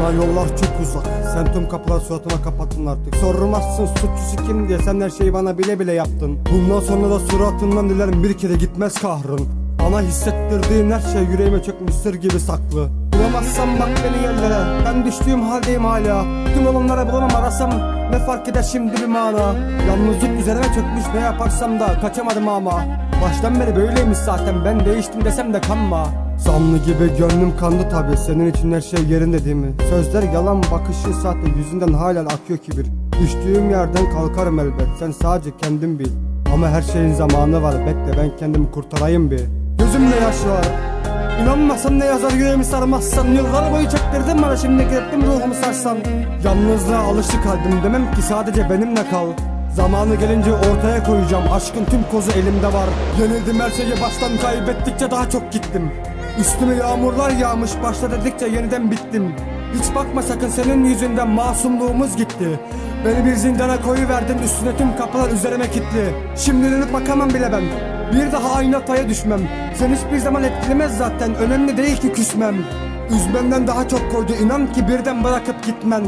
Bana yollar çok uzak. Sen tüm kapılar suratıma kapattın artık. Sormazsın suçlusu kim diye Sen her şeyi bana bile bile yaptın. Bundan sonra da suratından dilerim bir kere gitmez kahrın. Bana hissettirdiğin her şey yüreğime çökmüş sır gibi saklı. Bulamazsam bak beni yerlere. Ben düştüğüm haldeyim hala. Tüm olanlara bulamam arasam Ne fark eder şimdi bir mana? Yalnızlık üzerime çökmüş ne yaparsam da Kaçamadım ama. Baştan beri böyleymiş zaten. Ben değiştim desem de kanma Zanlı gibi gönlüm kandı tabi Senin için her şey yerinde değil mi? Sözler yalan bakışı sahte. Yüzünden halen akıyor kibir. Düştüğüm yerden kalkarım elbet. Sen sadece kendin bil. Ama her şeyin zamanı var. Bekle ben kendimi kurtarayım bir. Gözümde yaş var İnanmasan ne yazar yüreğimi sarmazsan. Yıllar boyu çektirdin bana şimdi gittim ruhumu sarsan Yalnızlığa alıştı kalbim. Demem ki sadece benimle kal. Zamanı gelince ortaya koyacağım. Aşkın tüm kozu elimde var. Yenildim her şeyi baştan kaybettikçe daha çok gittim Üstüme yağmurlar yağmış başla dedikçe yeniden bittim. Hiç bakma sakın senin yüzünden masumluğumuz gitti. Beni bir zindana koyuverdin üstüne tüm kapılar üzerime kilitli. Şimdi dönüp bakamam bile ben. Bir daha aynı hataya düşmem. Sen hiçbir zaman etkilemez zaten önemli değil ki küsmem. Üzmenden daha çok koydu inan ki birden bırakıp gitmen.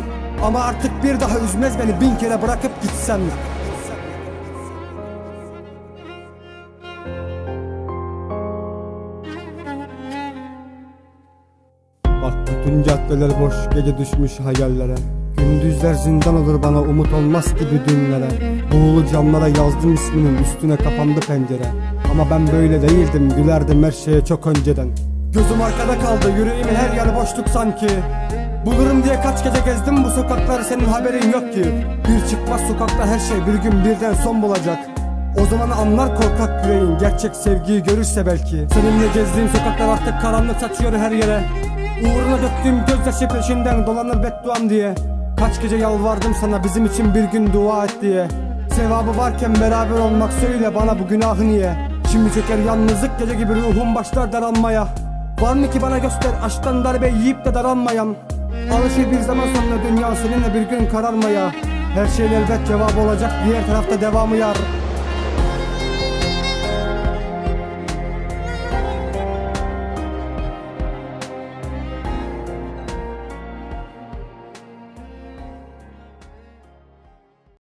Ama artık bir daha üzmez beni bin kere bırakıp gitsen Bütün caddeler boş gece düşmüş hayallere. Gündüzler zindan olur bana umut olmaz gibi dünlere. Buğulu camlara yazdım isminin üstüne kapandı pencere. Ama ben böyle değildim gülerdim her şeye çok önceden. Gözüm arkada kaldı yüreğimin her yanı boşluk sanki. Bulurum diye kaç gece gezdim bu sokakları senin haberin yok ki. Bir çıkmaz sokakta her şey bir gün birden son bulacak. O zaman anlar korkak yüreğin gerçek sevgiyi görürse belki. Seninle gezdiğim sokaklar artık karanlık saçıyor her yere Uğruna döktüğüm gözyaşı peşinden dolanır bedduam diye. Kaç gece yalvardım sana bizim için bir gün dua et diye. Sevabı varken beraber olmak söyle bana bu günahı niye? Şimdi çeker yalnızlık gece gibi ruhum başlar daralmaya. Var mı ki bana göster aşktan darbe yiyip de daralmayan? Alışır bir zaman sonra dünya seninle bir gün kararmaya. Her şeyin elbet cevabı olacak diğer tarafta devamı yar